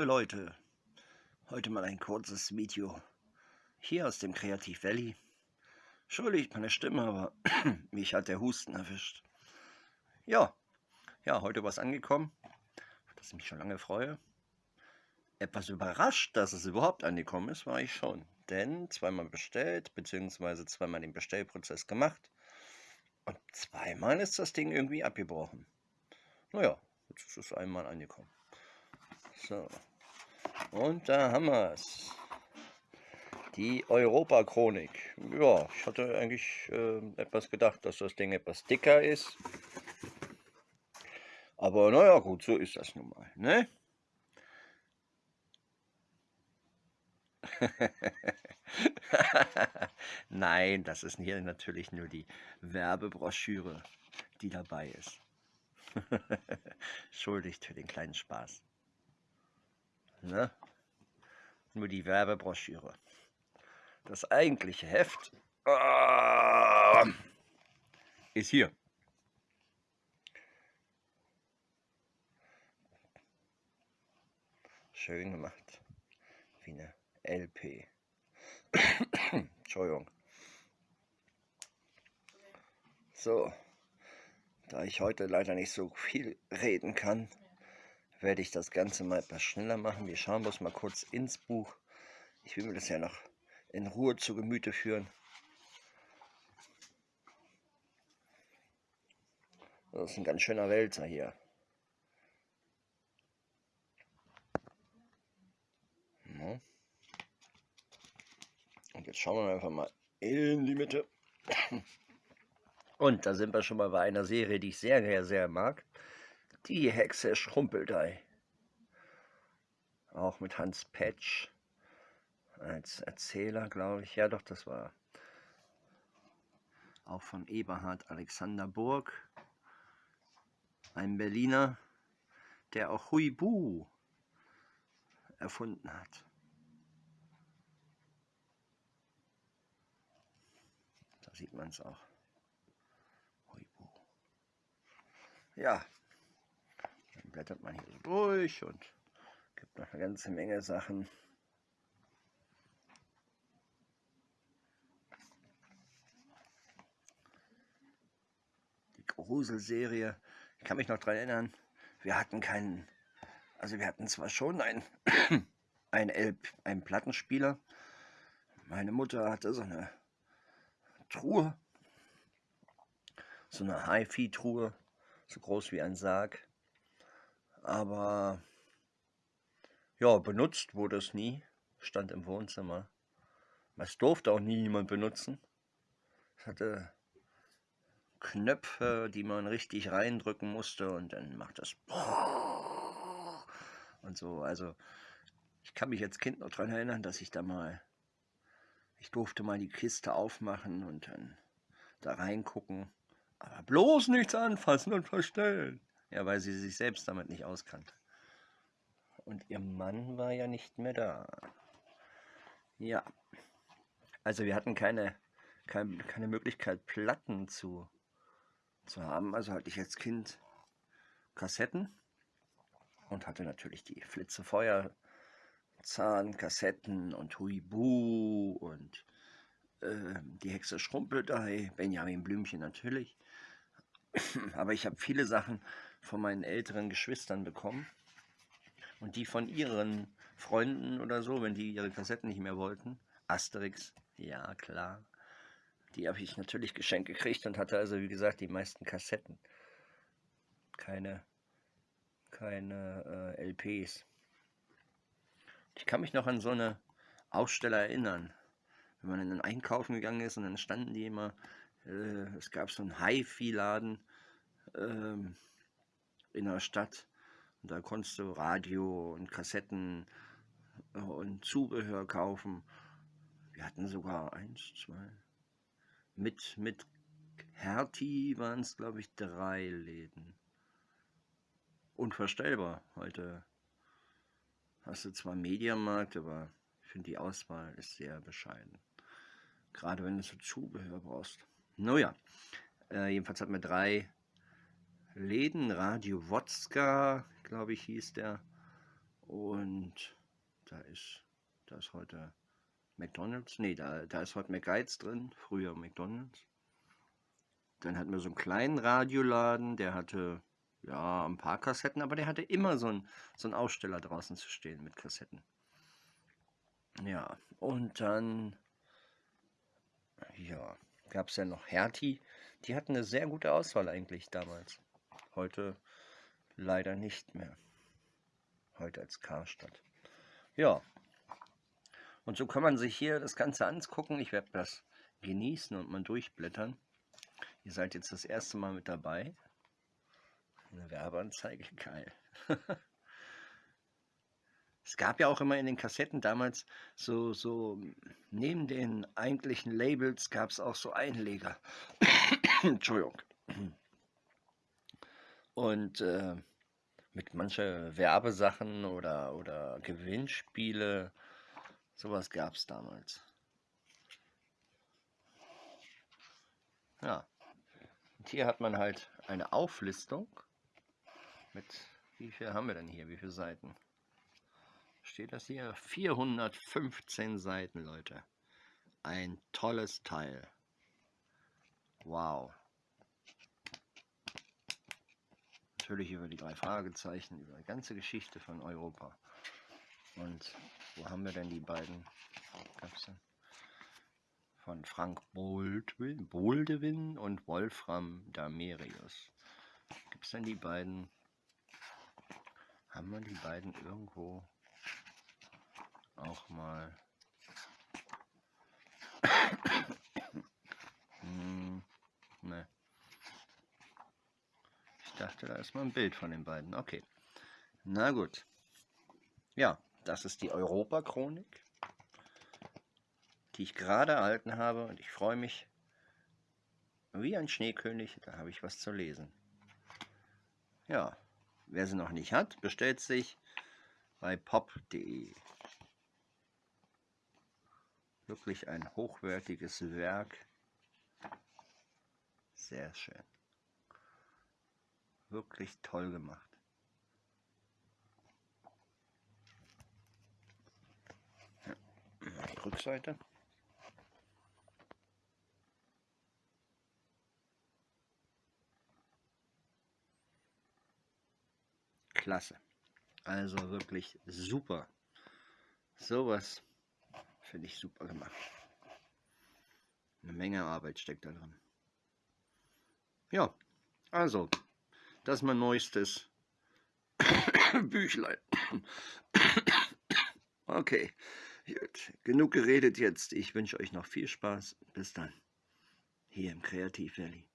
liebe Leute, heute mal ein kurzes Video hier aus dem Kreativ Valley. Entschuldigt meine Stimme, aber mich hat der Husten erwischt. Ja, ja, heute was angekommen, das ich mich schon lange freue. Etwas überrascht, dass es überhaupt angekommen ist, war ich schon. Denn zweimal bestellt, beziehungsweise zweimal den Bestellprozess gemacht. Und zweimal ist das Ding irgendwie abgebrochen. Naja, jetzt ist es einmal angekommen. So. Und da haben wir es. Die Europa-Chronik. Ja, ich hatte eigentlich äh, etwas gedacht, dass das Ding etwas dicker ist. Aber naja, gut, so ist das nun mal, ne? Nein, das ist hier natürlich nur die Werbebroschüre, die dabei ist. Schuldigt für den kleinen Spaß. Ne? Nur die Werbebroschüre. Das eigentliche Heft äh, ist hier. Schön gemacht. Wie eine LP. Entschuldigung. So, da ich heute leider nicht so viel reden kann, werde ich das Ganze mal etwas schneller machen. Wir schauen bloß mal kurz ins Buch. Ich will mir das ja noch in Ruhe zu Gemüte führen. Das ist ein ganz schöner Wälzer hier. Und jetzt schauen wir einfach mal in die Mitte. Und da sind wir schon mal bei einer Serie, die ich sehr, sehr, sehr mag. Die Hexe Schrumpeltei. Auch mit Hans Petsch als Erzähler, glaube ich. Ja, doch, das war auch von Eberhard Alexander Burg. Ein Berliner, der auch Huibu erfunden hat. Da sieht man es auch. Huibu. Ja, blättert man hier so durch und gibt noch eine ganze Menge Sachen. Die Gruselserie, ich kann mich noch daran erinnern, wir hatten keinen, also wir hatten zwar schon einen, einen, L, einen Plattenspieler, meine Mutter hatte so eine Truhe, so eine HiFi-Truhe, so groß wie ein Sarg. Aber ja, benutzt wurde es nie. Stand im Wohnzimmer. Es durfte auch nie jemand benutzen. Es hatte Knöpfe, die man richtig reindrücken musste und dann macht das und so. Also ich kann mich als Kind noch daran erinnern, dass ich da mal, ich durfte mal die Kiste aufmachen und dann da reingucken. Aber bloß nichts anfassen und verstellen. Ja, weil sie sich selbst damit nicht auskannte. Und ihr Mann war ja nicht mehr da. Ja. Also wir hatten keine, keine, keine Möglichkeit, Platten zu, zu haben. Also hatte ich als Kind Kassetten und hatte natürlich die Flitze Feuerzahn, Kassetten und Huibu und äh, die Hexe Schrumpeltei, Benjamin Blümchen natürlich. Aber ich habe viele Sachen von meinen älteren Geschwistern bekommen. Und die von ihren Freunden oder so, wenn die ihre Kassetten nicht mehr wollten. Asterix, ja klar. Die habe ich natürlich geschenkt gekriegt und hatte also, wie gesagt, die meisten Kassetten. Keine, keine äh, LPs. Ich kann mich noch an so eine Aussteller erinnern. Wenn man in den Einkaufen gegangen ist und dann standen die immer, äh, es gab so einen Hi-Fi-Laden, ähm, in der Stadt. Und da konntest du Radio und Kassetten äh, und Zubehör kaufen. Wir hatten sogar eins, zwei. Mit, mit Hertie waren es, glaube ich, drei Läden. Unvorstellbar. Heute hast du zwar Mediamarkt, aber ich finde die Auswahl ist sehr bescheiden. Gerade wenn du so Zubehör brauchst. Naja, äh, jedenfalls hatten wir drei Läden, Radio Wodska, glaube ich, hieß der. Und da ist, da ist heute McDonalds. Nee, da, da ist heute McGuides drin, früher McDonalds. Dann hatten wir so einen kleinen Radioladen, der hatte ja ein paar Kassetten, aber der hatte immer so einen, so einen Aussteller draußen zu stehen mit Kassetten. Ja, und dann ja, gab es ja noch Hertie. Die hatten eine sehr gute Auswahl eigentlich damals. Heute leider nicht mehr. Heute als Karstadt. Ja, und so kann man sich hier das Ganze angucken. Ich werde das genießen und mal durchblättern. Ihr seid jetzt das erste Mal mit dabei. Eine Werbeanzeige, geil. es gab ja auch immer in den Kassetten damals so, so neben den eigentlichen Labels gab es auch so Einleger. Entschuldigung. Und äh, mit manche Werbesachen oder, oder Gewinnspiele, sowas gab es damals. Ja, und hier hat man halt eine Auflistung mit, wie viel haben wir denn hier, wie viele Seiten? Steht das hier? 415 Seiten, Leute. Ein tolles Teil. Wow. Natürlich über die drei Fragezeichen, über die ganze Geschichte von Europa. Und wo haben wir denn die beiden? Gab's denn? von Frank Boldewin, Boldewin und Wolfram Damerius. Gibt es denn die beiden? Haben wir die beiden irgendwo auch mal? hm, ne. Ich dachte, da ist mal ein Bild von den beiden. Okay. Na gut. Ja, das ist die Europa-Chronik die ich gerade erhalten habe und ich freue mich wie ein Schneekönig, da habe ich was zu lesen. Ja, wer sie noch nicht hat, bestellt sich bei pop.de. Wirklich ein hochwertiges Werk. Sehr schön. Wirklich toll gemacht. Rückseite. klasse. Also wirklich super. Sowas finde ich super gemacht. Eine Menge Arbeit steckt da drin. Ja, also, das ist mein neuestes Büchlein. okay, gut. Genug geredet jetzt. Ich wünsche euch noch viel Spaß. Bis dann. Hier im Kreativ Valley.